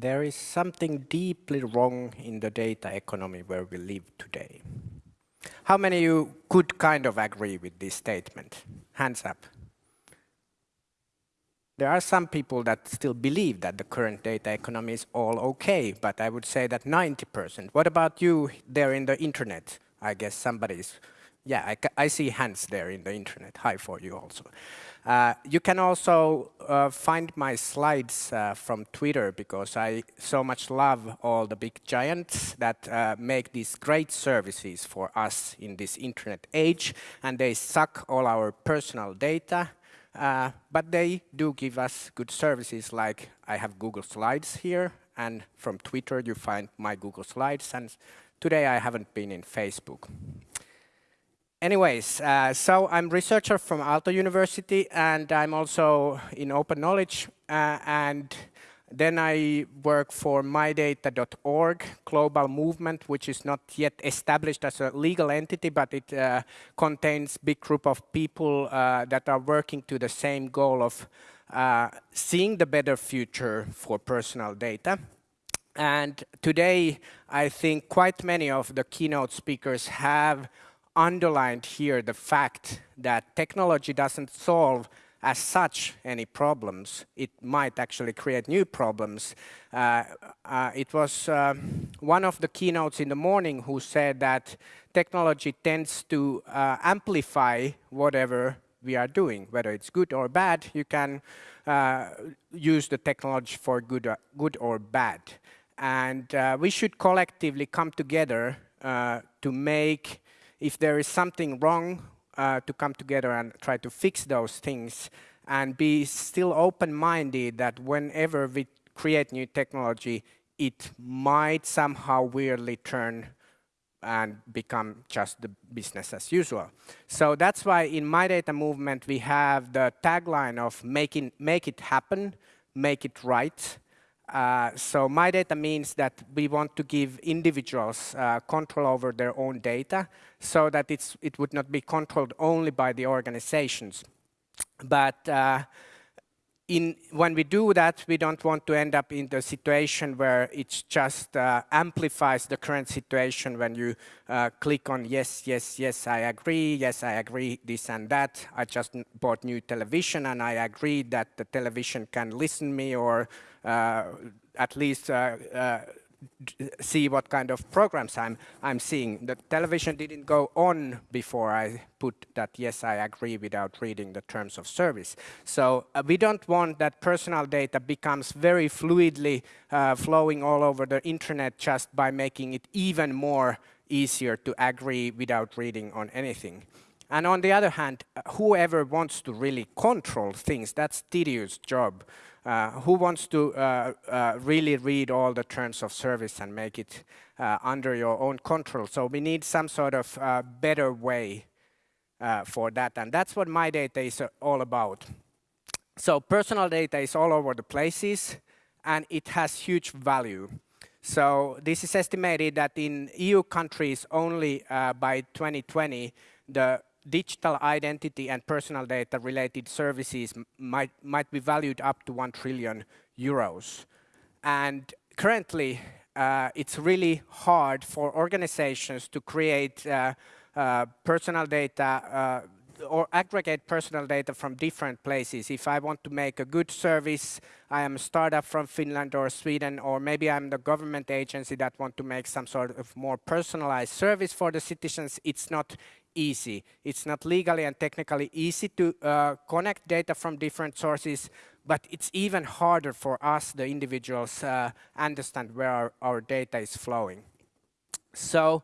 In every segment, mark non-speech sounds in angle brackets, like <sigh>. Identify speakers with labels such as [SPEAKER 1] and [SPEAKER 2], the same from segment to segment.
[SPEAKER 1] there is something deeply wrong in the data economy where we live today. How many of you could kind of agree with this statement? Hands up. There are some people that still believe that the current data economy is all okay, but I would say that 90%. What about you there in the internet? I guess somebody's, yeah, I, I see hands there in the internet. Hi for you also. Uh, you can also uh, find my slides uh, from Twitter because I so much love all the big giants that uh, make these great services for us in this internet age and they suck all our personal data uh, but they do give us good services like I have Google Slides here and from Twitter you find my Google Slides and today I haven't been in Facebook. Anyways, uh, so I'm researcher from Aalto University and I'm also in open knowledge uh, and then I work for mydata.org, global movement, which is not yet established as a legal entity, but it uh, contains big group of people uh, that are working to the same goal of uh, seeing the better future for personal data. And today, I think quite many of the keynote speakers have underlined here the fact that technology doesn't solve as such any problems. It might actually create new problems. Uh, uh, it was um, one of the keynotes in the morning who said that technology tends to uh, amplify whatever we are doing, whether it's good or bad, you can uh, use the technology for good, or, good or bad. And uh, we should collectively come together uh, to make if there is something wrong, uh, to come together and try to fix those things and be still open-minded that whenever we create new technology, it might somehow weirdly turn and become just the business as usual. So that's why in my data movement we have the tagline of making make it happen, make it right, uh, so my data means that we want to give individuals uh, control over their own data so that it would not be controlled only by the organizations. But uh, in, when we do that, we don't want to end up in the situation where it just uh, amplifies the current situation when you uh, click on yes, yes, yes, I agree, yes, I agree, this and that. I just bought new television and I agree that the television can listen me or at least uh, uh, see what kind of programs I'm, I'm seeing. The television didn't go on before I put that yes, I agree without reading the terms of service. So uh, we don't want that personal data becomes very fluidly uh, flowing all over the internet just by making it even more easier to agree without reading on anything. And on the other hand, whoever wants to really control things, that's tedious job. Uh, who wants to uh, uh, really read all the terms of service and make it uh, under your own control? So we need some sort of uh, better way uh, for that. And that's what my data is all about. So personal data is all over the places and it has huge value. So this is estimated that in EU countries only by 2020, the digital identity and personal data related services might, might be valued up to 1 trillion euros. And currently, uh, it's really hard for organizations to create uh, uh, personal data uh, or aggregate personal data from different places. If I want to make a good service, I am a startup from Finland or Sweden, or maybe I'm the government agency that want to make some sort of more personalized service for the citizens, it's not easy. It's not legally and technically easy to uh, connect data from different sources, but it's even harder for us, the individuals, uh, understand where our, our, data is flowing. So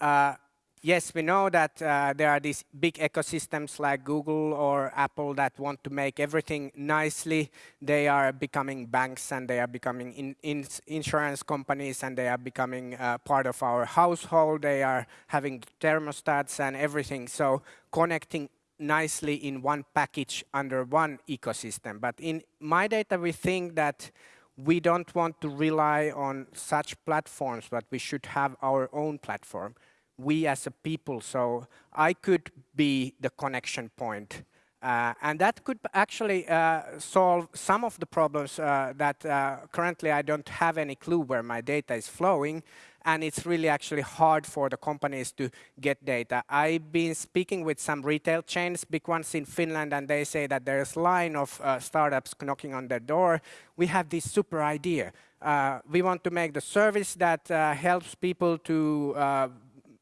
[SPEAKER 1] uh, yes, we know that uh, there are these big ecosystems like Google or Apple that want to make everything nicely. They are becoming banks and they are becoming in, in insurance companies and they are becoming uh, part of our household. They are having thermostats and everything. So connecting nicely in one package under one ecosystem. But in my data, we think that we don't want to rely on such platforms, but we should have our own platform we as a people. So I could be the connection point Uh, and that could actually uh, solve some of the problems uh, that uh, currently I don't have any clue where my data is flowing and it's really actually hard for the companies to get data. I've been speaking with some retail chains, big ones in Finland, and they say that there's a line of uh, startups knocking on their door. We have this super idea. Uh, we want to make the service that helps people to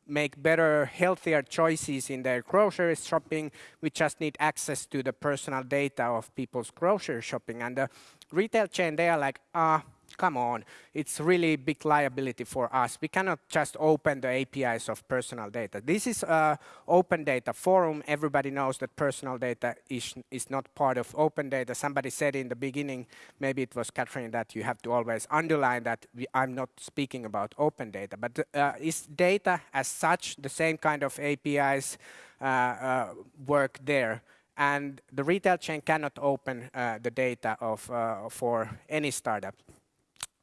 [SPEAKER 1] make better, healthier choices in their grocery shopping. We just need access to the personal data of people's grocery shopping. And the retail chain, they are like, ah, come on, it's really big liability for us. We cannot just open the APIs of personal data. This is an open data forum. Everybody knows that personal data is, is not part of open data. Somebody said in the beginning, maybe it was Catherine, that you have to always underline that we, I'm not speaking about open data. But uh, is data as such the same kind of APIs uh, uh, work there? and the retail chain cannot open uh, the data of, uh, for any startup.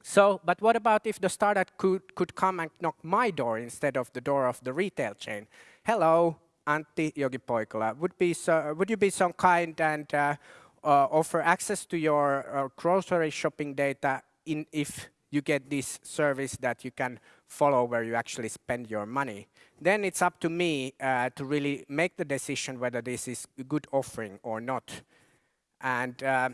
[SPEAKER 1] So, but what about if the startup could, could come and knock my door instead of the door of the retail chain? Hello, Antti Jokipoikola. Would, be so, would you be so kind and uh, uh, offer access to your uh, grocery shopping data in, if you get this service that you can follow where you actually spend your money? Then it's up to me uh, to really make the decision whether this is a good offering or not. And uh,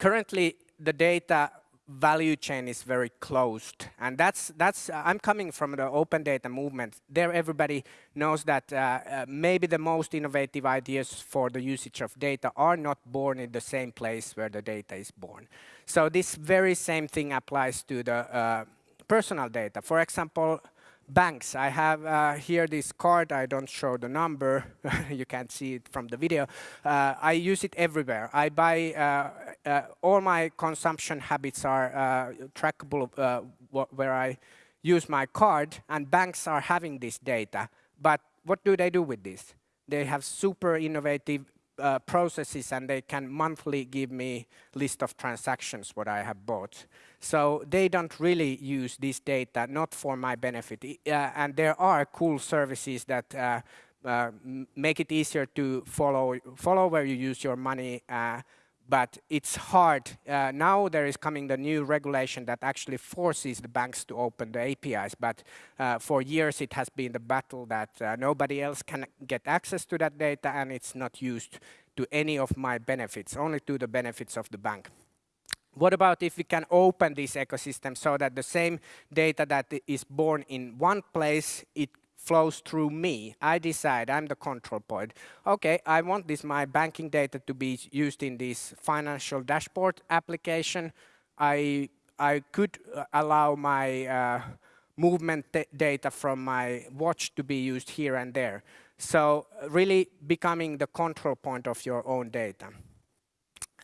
[SPEAKER 1] currently, the data value chain is very closed. And that's, that's uh, I'm coming from the open data movement. There everybody knows that uh, uh, maybe the most innovative ideas for the usage of data are not born in the same place where the data is born. So this very same thing applies to the uh, personal data. For example, banks. I have uh, here this card. I don't show the number. <laughs> you can't see it from the video. Uh, I use it everywhere. I buy, uh, uh all my consumption habits are uh, trackable uh, where I use my card and banks are having this data. But what do they do with this? They have super innovative uh, processes and they can monthly give me list of transactions what I have bought. So they don't really use this data, not for my benefit. Uh, and there are cool services that uh, uh make it easier to follow, follow where you use your money uh, but it's hard. Uh, now there is coming the new regulation that actually forces the banks to open the APIs, but uh, for years it has been the battle that uh, nobody else can get access to that data and it's not used to any of my benefits, only to the benefits of the bank. What about if we can open this ecosystem so that the same data that is born in one place, it flows through me. I decide, I'm the control point. Okay, I want this my banking data to be used in this financial dashboard application. I, I could uh, allow my uh, movement data from my watch to be used here and there. So really becoming the control point of your own data.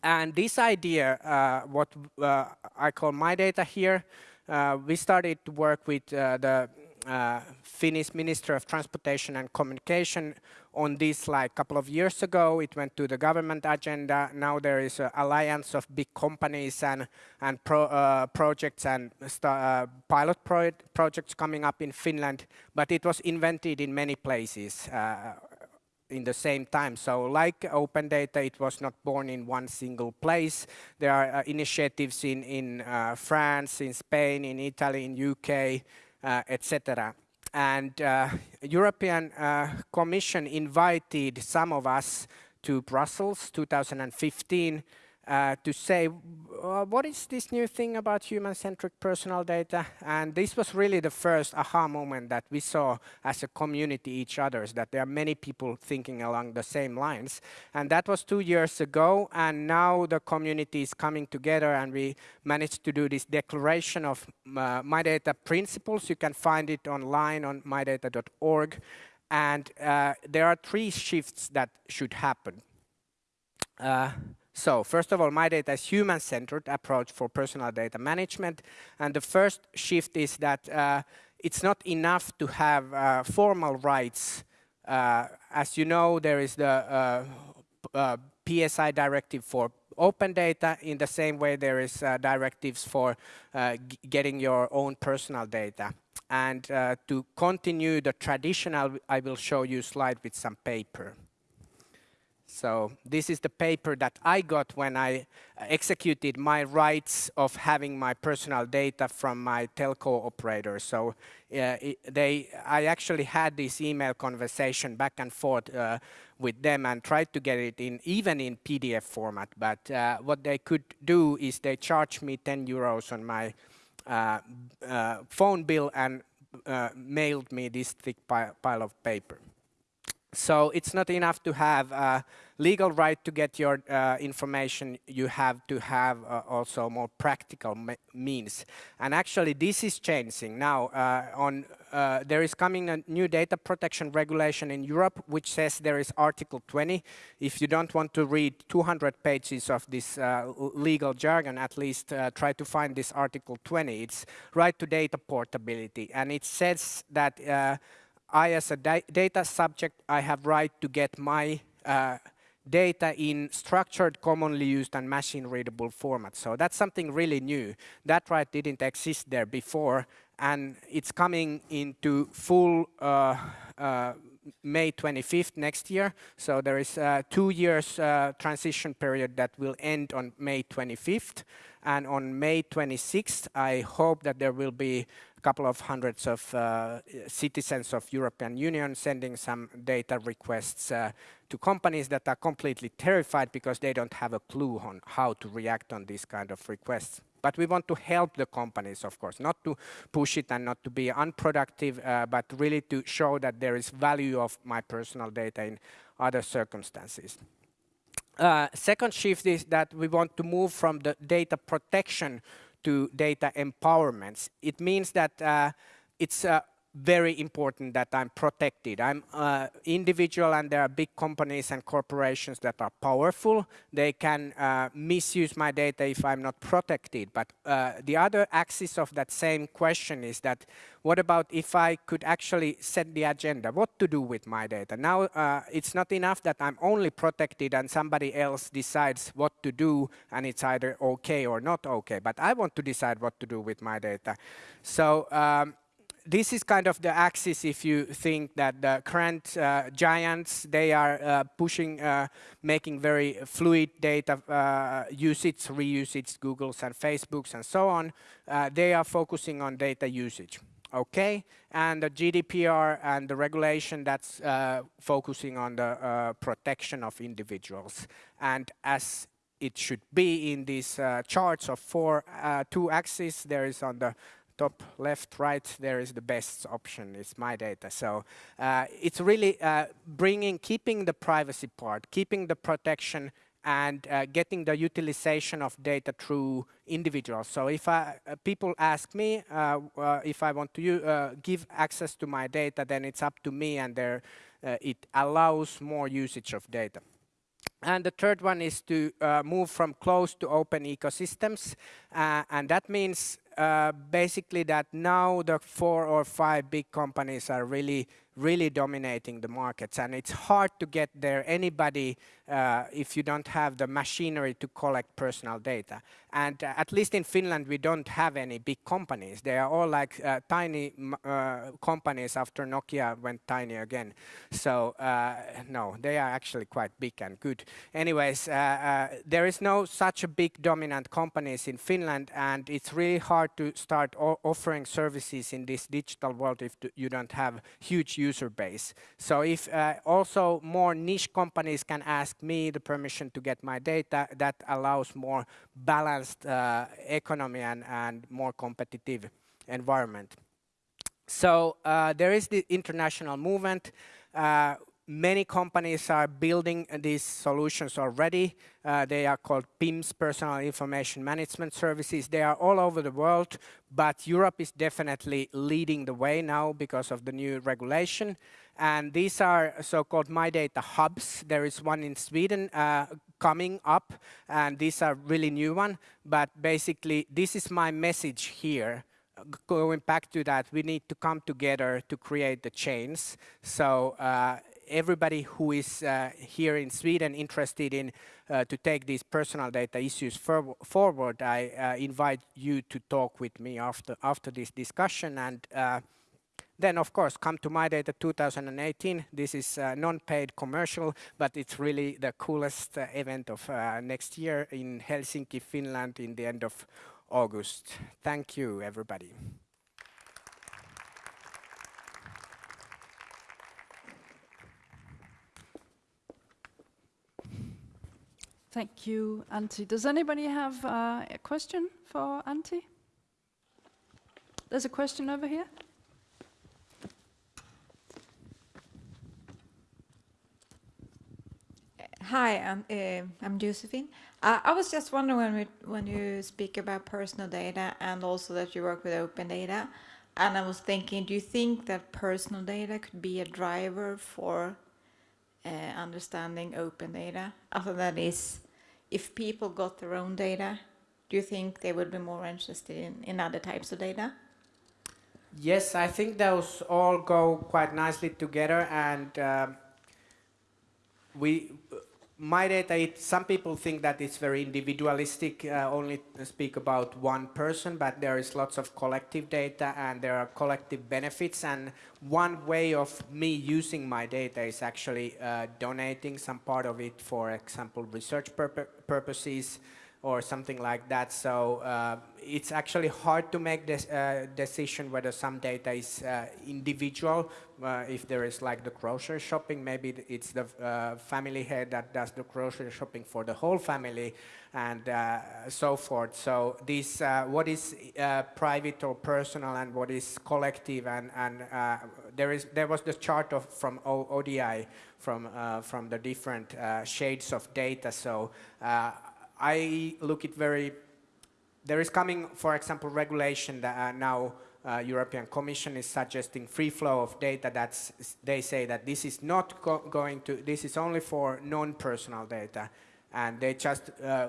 [SPEAKER 1] And this idea, uh, what uh, I call my data here, uh, we started to work with uh, the uh, Finnish Minister of Transportation and Communication on this like a couple of years ago. It went to the government agenda. Now there is an alliance of big companies and, and pro, uh, projects and uh, pilot pro projects coming up in Finland, but it was invented in many places uh, in the same time. So like open data, it was not born in one single place. There are uh, initiatives in, in uh, France, in Spain, in Italy, in UK, etc. And uh, European uh, Commission invited some of us to Brussels 2015 uh, to say, uh, what is this new thing about human-centric personal data? And this was really the first aha moment that we saw as a community each other's, that there are many people thinking along the same lines. And that was two years ago, and now the community is coming together and we managed to do this declaration of uh, My Data principles. You can find it online on mydata.org. And uh, there are three shifts that should happen. Uh, so first of all, my data is human-centered approach for personal data management. And the first shift is that uh, it's not enough to have uh, formal rights. Uh, as you know, there is the uh, uh, PSI directive for open data. In the same way, there is uh, directives for getting your own personal data. And to continue the traditional, I will show you slide with some paper. So this is the paper that I got when I executed my rights of having my personal data from my telco operator. So uh, they, I actually had this email conversation back and forth uh, with them and tried to get it in even in PDF format. But uh, what they could do is they charged me 10 euros on my uh, uh, phone bill and uh, mailed me this thick pile of paper. So it's not enough to have legal right to get your uh, information, you have to have uh, also more practical means. And actually this is changing now. Uh, on uh, There is coming a new data protection regulation in Europe which says there is Article 20. If you don't want to read 200 pages of this uh, legal jargon, at least try to find this Article 20. It's right to data portability and it says that I, as a da data subject, I have right to get my uh, data in structured, commonly used and machine-readable format. So that's something really new. That right didn't exist there before, and it's coming into full uh, uh, May 25th next year. So there is a two years uh, transition period that will end on May 25th. And on May 26th, I hope that there will be a couple of hundreds of uh, citizens of European Union sending some data requests uh, to companies that are completely terrified because they don't have a clue on how to react on these kind of requests. But we want to help the companies, of course, not to push it and not to be unproductive, uh, but really to show that there is value of my personal data in other circumstances. Uh, second shift is that we want to move from the data protection to data empowerment. It means that uh, it's uh, very important that I'm protected. I'm uh, individual and there are big companies and corporations that are powerful. They can uh, misuse my data if I'm not protected. But uh, the other axis of that same question is that what about if I could actually set the agenda? What to do with my data? Now uh, it's not enough that I'm only protected and somebody else decides what to do and it's either okay or not okay. But I want to decide what to do with my data. So um, this is kind of the axis if you think that the current uh, giants, they are uh, pushing, uh, making very fluid data uh, usage, reusage, Googles and Facebooks and so on. Uh, they are focusing on data usage. Okay, and the GDPR and the regulation that's focusing on the protection of individuals. And as it should be in these charts of four, two axes, there is on the top left, right, there is the best option, it's my data. So uh, it's really uh, bringing, keeping the privacy part, keeping the protection and uh, getting the utilization of data through individuals. So if I, uh, people ask me uh, uh, if I want to give access to my data, then it's up to me and there, it allows more usage of data. And the third one is to move from closed to open ecosystems. and that means uh, Uh, basically that now the four or five big companies are really really dominating the markets. And it's hard to get there. Anybody uh, if you don't have the machinery to collect personal data. And uh, at least in Finland we don't have any big companies. They are all like uh, tiny uh, companies after Nokia went tiny again. So uh, no they are actually quite big and good. Anyways uh, there is no such a big dominant companies in Finland. And it's really hard to start offering services in this digital world if you don't have huge user base. So if uh, also more niche companies can ask me the permission to get my data, that allows more balanced uh, economy and, and more competitive environment. So uh, there is the international movement. Many companies are building these solutions already. Uh, they are called PIMS, Personal Information Management Services. They are all over the world, but Europe is definitely leading the way now because of the new regulation. And these are so-called My Data hubs. There is one in Sweden uh, coming up, and these are really new one. But basically, this is my message here going back to that, we need to come together to create the chains. So uh, everybody who is uh, here in Sweden interested in uh, to take these personal data issues for forward, I uh, invite you to talk with me after after this discussion and then of course come to My Data 2018. This is a non-paid commercial, but it's really the coolest uh, event of uh, next year in Helsinki, Finland in the end of August. Thank you everybody.
[SPEAKER 2] Thank you, Antti. Does anybody have uh, a question for Antti? There's a question over here.
[SPEAKER 3] Hi, I'm, uh, I'm Josephine. Uh, I was just wondering when, we, when you speak about personal data and also that you work with open data, and I was thinking, do you think that personal data could be a driver for uh, understanding open data? Also, that is, if people got their own data, do you think they would be more interested in, in other types of data?
[SPEAKER 1] Yes, I think those all go quite nicely together and um, we my data, it, some people think that it's very individualistic, uh, only speak about one person, but there is lots of collective data and there are collective benefits. And one way of me using my data is actually uh, donating some part of it, for example, research purpo purposes, or something like that. So uh, it's actually hard to make this uh, decision whether some data is uh, individual. Uh, if there is like the grocery shopping, maybe it's the uh, family head that does the grocery shopping for the whole family and uh, so forth. So this, what is private or personal and what is collective and, and there is there was the chart of, from o ODI from, from the different shades of data. So I look at very, there is coming, for example, regulation that uh, now uh, European Commission is suggesting free flow of data that's, they say that this is not go going to, this is only for non-personal data. And they just uh,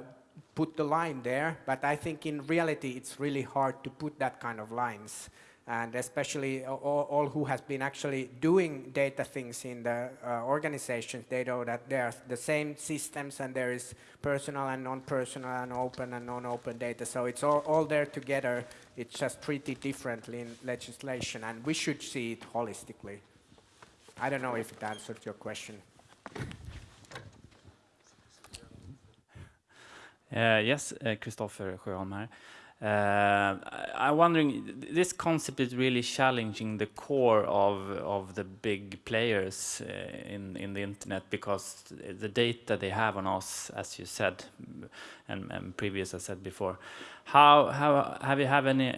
[SPEAKER 1] put the line there, but I think in reality it's really hard to put that kind of lines and especially all, all, who has been actually doing data things in the uh, organizations, they know that there are the same systems and there is personal and non-personal and open and non-open data. So it's all, all there together. It's just treated differently in legislation and we should see it holistically. I don't know if it answered your question.
[SPEAKER 4] Uh, yes, uh, Christopher Sjöholm here. Uh, I'm wondering, this concept is really challenging the core of of the big players uh, in in the internet because the data they have on us, as you said, and, and previous I said before. How how have you have any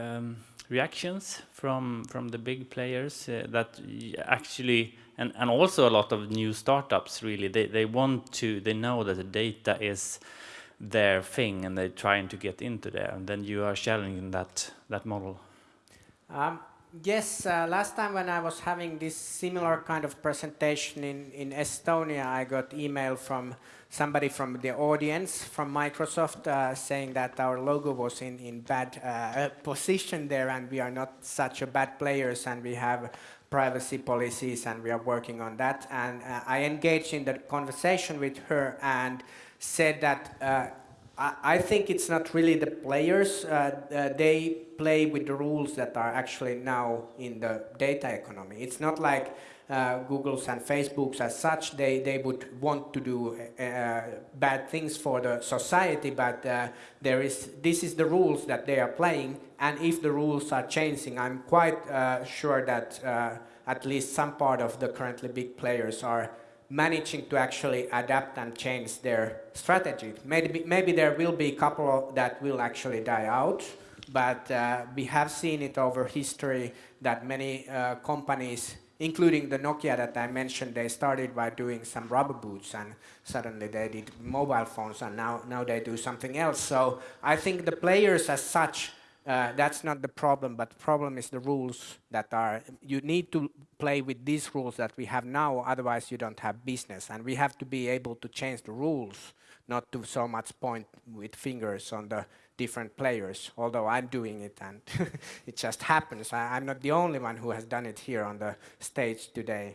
[SPEAKER 4] um, reactions from from the big players uh, that actually and and also a lot of new startups really they they want to they know that the data is their thing and they're trying to get into there and then you are challenging that that model.
[SPEAKER 1] Um, yes uh, last time when i was having this similar kind of presentation in in estonia i got email from somebody from the audience from microsoft uh, saying that our logo was in in bad uh, position there and we are not such a bad players and we have privacy policies and we are working on that and uh, i engaged in the conversation with her and said that uh, I, I, think it's not really the players. Uh, uh, they play with the rules that are actually now in the data economy. It's not like uh, Google's and Facebook's as such. They, they would want to do uh, bad things for the society, but uh, there is, this is the rules that they are playing. And if the rules are changing, I'm quite sure that at least some part of the currently big players are managing to actually adapt and change their strategy. Maybe, maybe there will be a couple that will actually die out, but uh, we have seen it over history that many uh, companies, including the Nokia that I mentioned, they started by doing some rubber boots and suddenly they did mobile phones and now, now they do something else. So I think the players as such uh, that's not the problem, but the problem is the rules that are, you need to play with these rules that we have now, otherwise you don't have business. And we have to be able to change the rules, not to so much point with fingers on the different players, although I'm doing it and <laughs> it just happens. I, I'm not the only one who has done it here on the stage today.